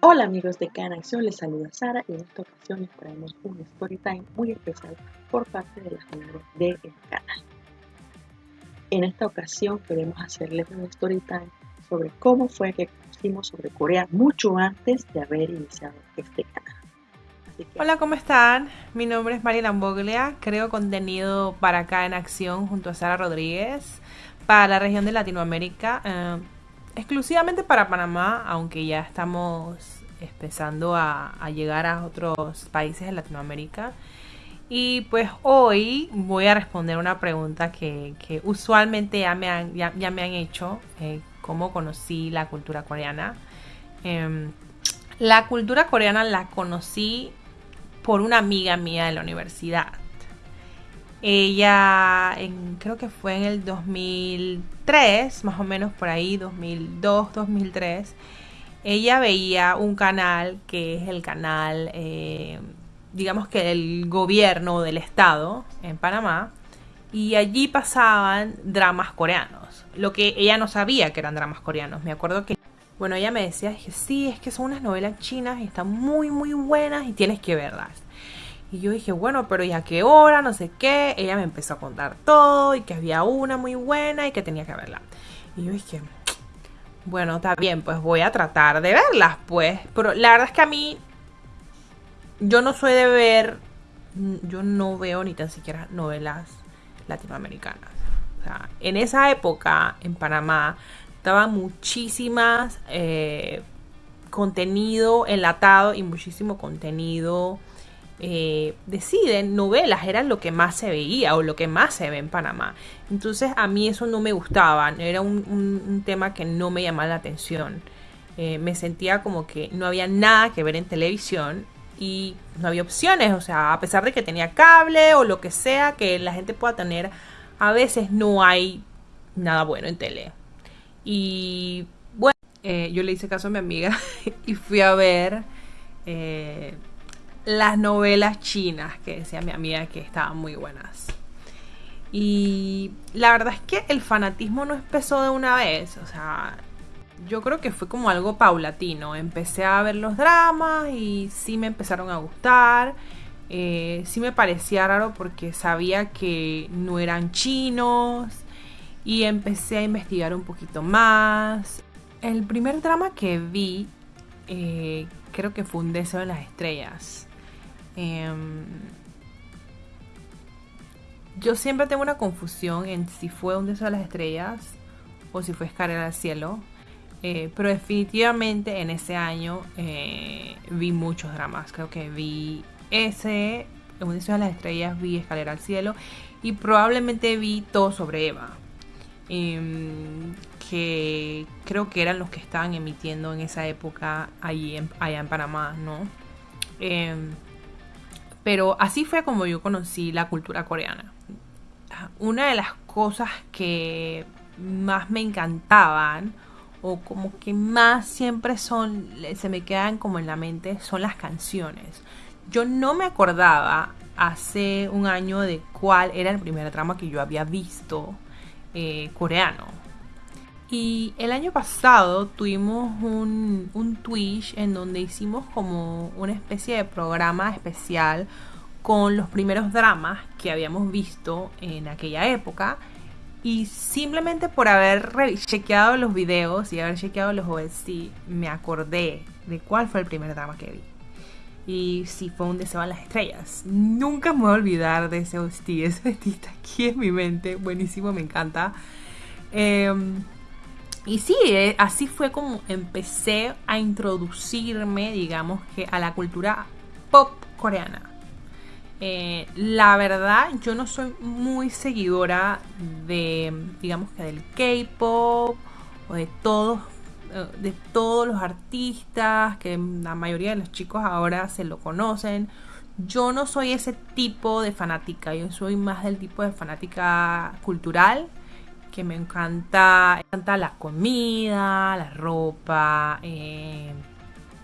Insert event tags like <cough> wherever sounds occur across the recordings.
Hola amigos de Cada Acción, les saluda Sara y en esta ocasión les traemos un story time muy especial por parte de las madres del canal. En esta ocasión queremos hacerles un story time sobre cómo fue que conocimos sobre Corea mucho antes de haber iniciado este canal. Hola, ¿cómo están? Mi nombre es María Lamboglia, creo contenido para acá en acción junto a Sara Rodríguez para la región de Latinoamérica, eh, exclusivamente para Panamá, aunque ya estamos empezando a, llegar a otros países de Latinoamérica. Y pues hoy voy a responder una pregunta que, usualmente ya me han, ya, me han hecho, eh, cómo conocí la cultura coreana. Em, la cultura coreana la conocí por una amiga mía de la universidad. Ella, creo que fue en el 2003, más o menos por ahí, 2002, 2003 ella veía un canal que es el canal, eh, digamos que del gobierno del estado en Panamá, y allí pasaban dramas coreanos, lo que ella no sabía que eran dramas coreanos. Me acuerdo que, bueno, ella me decía, que sí, es que son unas novelas chinas y están muy, muy buenas y tienes que verlas. Y yo dije, bueno, pero ¿y a qué hora? No sé qué. Ella me empezó a contar todo y que había una muy buena y que tenía que verla. Y yo dije, bueno, está bien, pues voy a tratar de verlas, pues. Pero la verdad es que a mí, yo no soy de ver, yo no veo ni tan siquiera novelas latinoamericanas. O sea, en esa época, en Panamá, estaba muchísimas eh, contenido enlatado y muchísimo contenido eh, deciden novelas, era lo que más se veía o lo que más se ve en Panamá. Entonces a mí eso no me gustaba, era un, tema que no me llamaba la atención. Eh, me sentía como que no había nada que ver en televisión y no había opciones, o sea, a pesar de que tenía cable o lo que sea que la gente pueda tener, a veces no hay nada bueno en tele. Y bueno, eh, yo le hice caso a mi amiga <laughs> y fui a ver las novelas chinas que decía mi amiga que estaban muy buenas. Y la verdad es que el fanatismo no empezó de una vez, o sea, yo creo que fue como algo paulatino. Empecé a ver los dramas y sí me empezaron a gustar. Eh, sí me parecía raro porque sabía que no eran chinos y empecé a investigar un poquito más. El primer drama que vi eh, creo que fue Un deseo de las estrellas. Em, yo siempre tengo una confusión en si fue un deseo de las estrellas o si fue escalera al cielo. Eh, pero definitivamente en ese año eh, vi muchos dramas. Creo que vi ese, un deseo de las estrellas, vi escalera al cielo y probablemente vi todo sobre Eva. Em, que creo que eran los que estaban emitiendo en esa época allí allá en Panamá, ¿no? Pero así fue como yo conocí la cultura coreana. Una de las cosas que más me encantaban o como que más siempre son, se me quedan como en la mente, son las canciones. Yo no me acordaba hace un año de cuál era el primer drama que yo había visto eh, coreano. Y el año pasado tuvimos un, un Twitch en donde hicimos como una especie de programa especial con los primeros dramas que habíamos visto en aquella época. Y simplemente por haber chequeado los videos y haber chequeado los OST, me acordé de cuál fue el primer drama que vi. Y sí, fue un deseo a las estrellas. Nunca me voy a olvidar de ese OST. <laughs> Ese OST aquí en mi mente. Buenísimo, me encanta. Em, y sí, eh, así fue como empecé a introducirme, digamos que, a la cultura pop coreana. Eh, la verdad, yo no soy muy seguidora de, digamos que del K-pop o de todos, eh, de todos los artistas, que la mayoría de los chicos ahora se lo conocen. Yo no soy ese tipo de fanática, yo soy más del tipo de fanática cultural que me encanta, me encanta la comida, la ropa, eh,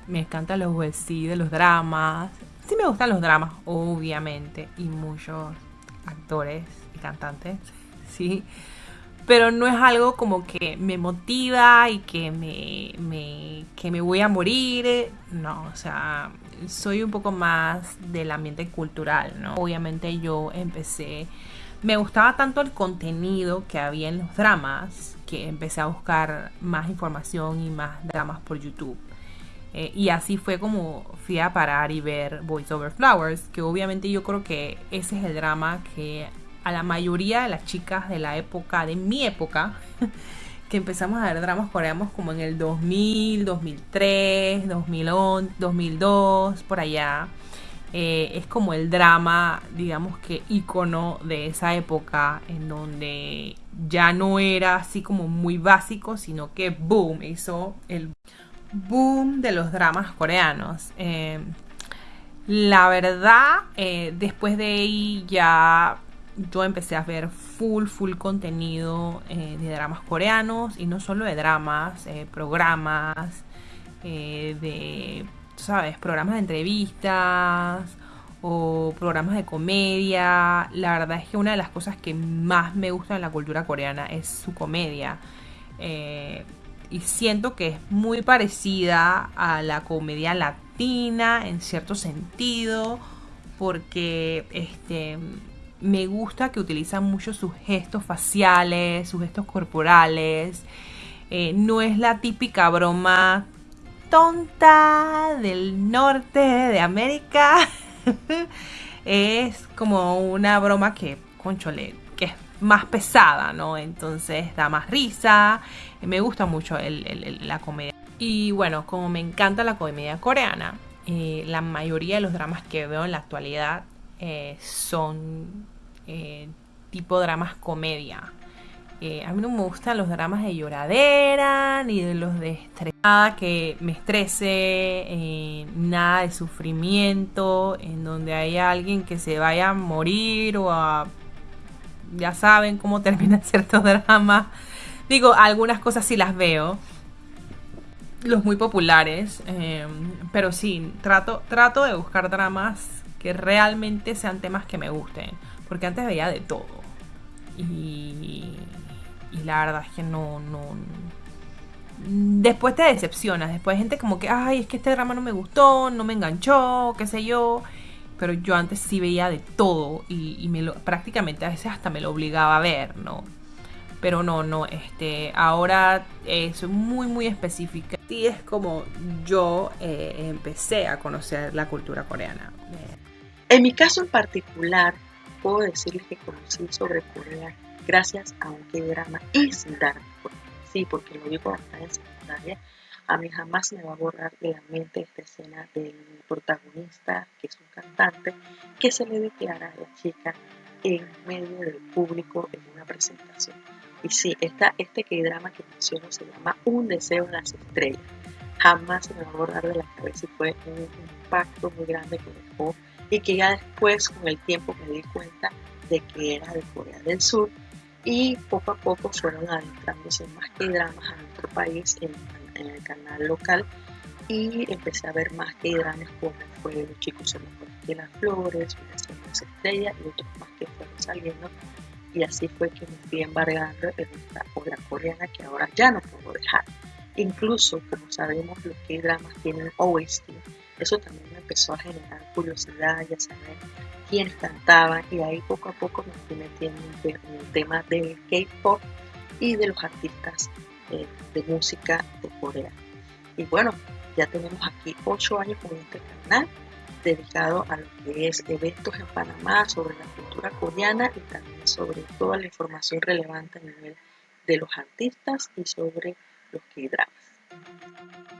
me encantan los vestidos, los dramas. Sí me gustan los dramas, obviamente, y muchos actores y cantantes, sí. pero no es algo como que me motiva y que me, me, que me voy a morir. No, o sea, soy un poco más del ambiente cultural, ¿no? Obviamente yo empecé, me gustaba tanto el contenido que había en los dramas que empecé a buscar más información y más dramas por YouTube. Eh, y así fue como fui a parar y ver Voice Over Flowers, que obviamente yo creo que ese es el drama que a la mayoría de las chicas de la época, de mi época, <laughs> que empezamos a ver dramas coreanos como en el 2000, 2003, 2011, 2002, por allá. Eh, es como el drama, digamos que icono de esa época en donde ya no era así como muy básico, sino que boom, hizo el boom de los dramas coreanos. Eh, la verdad, eh, después de ahí ya yo empecé a ver full, full contenido eh, de dramas coreanos y no solo de dramas, eh, programas, eh, de, ¿sabes? Programas de entrevistas o programas de comedia. La verdad es que una de las cosas que más me gusta en la cultura coreana es su comedia. y siento que es muy parecida a la comedia latina en cierto sentido porque este me gusta que utilizan mucho sus gestos faciales, sus gestos corporales. Eh, no es la típica broma tonta del norte de América. <laughs> es como una broma que, conchole, que es más pesada, ¿no? Entonces da más risa. Me gusta mucho la comedia. Y bueno, como me encanta la comedia coreana, eh, la mayoría de los dramas que veo en la actualidad eh, son eh, tipo dramas comedia. Eh, a mí no me gustan los dramas de lloradera, ni de los de estrés. Nada que me estrese, nada de sufrimiento, en donde haya alguien que se vaya a morir o a... Ya saben cómo <laughs> terminan ciertos dramas. Digo, algunas cosas sí las veo. Los muy populares. pero sí, trato, trato de buscar dramas que realmente sean temas que me gusten. Porque antes veía de todo. Y, y la verdad es que no, no... Después te decepcionas. Después hay gente como que, ay, es que este drama no me gustó, no me enganchó, qué sé yo. Pero yo antes sí veía de todo y, me lo, prácticamente a veces hasta me lo obligaba a ver, ¿no? Pero no, no, este, ahora es muy, muy específica. Y es como yo eh, empecé a conocer la cultura coreana. En mi caso en particular, puedo decirles que conocí sobre Corea gracias a un drama y sin dar. Sí, porque lo vi cuando estaba en secundaria. A mí jamás me va a borrar de la mente esta escena del protagonista, que es un cantante, que se le declara a la chica en medio del público en una presentación. Y sí, esta, este K-drama que menciono se llama Un deseo de las estrellas. Jamás se me va a borrar de la cabeza y fue un impacto muy grande que dejó y que ya después con el tiempo me di cuenta de que era de Corea del Sur y poco a poco fueron adentrándose más que dramas a nuestro país en, el canal local y empecé a ver más que dramas como fue Los chicos son mejores que las flores, Las estrellas y otros más que fueron saliendo y así fue que me fui embargando en esta obra coreana que ahora ya no puedo dejar. Incluso, como sabemos, los que dramas tienen OST eso también me empezó a generar curiosidad y a saber quiénes cantaban y ahí poco a poco me fui metiendo en el tema del K-pop y de los artistas eh, de música de Corea. Y bueno, ya tenemos aquí ocho años con este canal dedicado a lo que es eventos en Panamá sobre la cultura coreana y también sobre toda la información relevante a nivel de los artistas y sobre los K-dramas.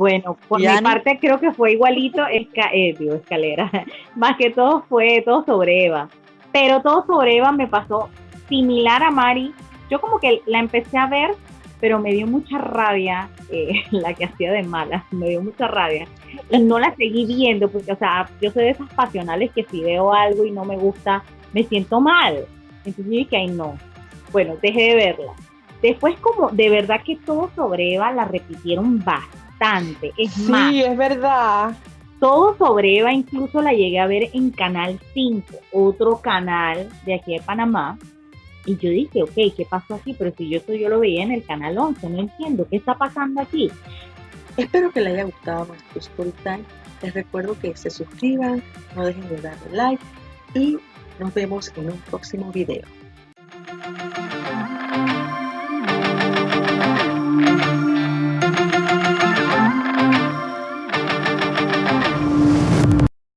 Bueno, por mi parte creo que fue igualito, esca eh, escalera, <laughs> más que todo fue todo sobre Eva. Pero todo sobre Eva me pasó similar a Mari. Yo como que la empecé a ver, pero me dio mucha rabia eh, <laughs> la que hacía de mala, me dio mucha rabia. Y no la seguí viendo, porque, o sea, yo soy de esas pasionales que si veo algo y no me gusta, me siento mal. Entonces yo dije, ay, no. Bueno, dejé de verla. Después, como de verdad que todo sobre Eva la repitieron bastante es sí, es verdad. Todo sobre Eva incluso la llegué a ver en Canal 5, otro canal de aquí de Panamá, Y yo dije, ok, ¿qué pasó aquí? Pero si yo eso yo lo veía en el canal 11, no entiendo, ¿qué está pasando aquí? Espero que les haya gustado nuestro story time. Les recuerdo que se suscriban, no dejen de darle like y nos vemos en un próximo video.